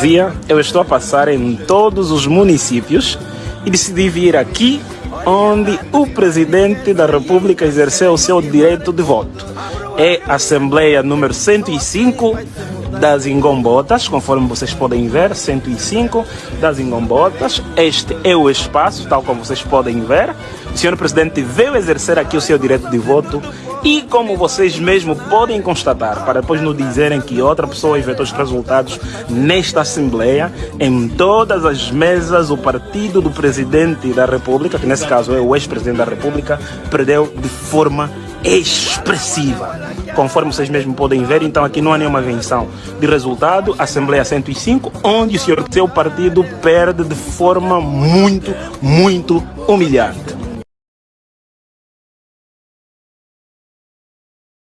Via, eu estou a passar em todos os municípios e decidi vir aqui onde o presidente da República exerceu o seu direito de voto. É a Assembleia número 105 das Ingombotas, conforme vocês podem ver, 105 das Ingombotas. Este é o espaço, tal como vocês podem ver. O senhor presidente veio exercer aqui o seu direito de voto e como vocês mesmo podem constatar, para depois não dizerem que outra pessoa inventou os resultados nesta Assembleia, em todas as mesas o partido do presidente da República, que nesse caso é o ex-presidente da República, perdeu de forma expressiva. Conforme vocês mesmo podem ver, então aqui não há nenhuma invenção de resultado. Assembleia 105, onde o senhor seu partido perde de forma muito, muito humilhante.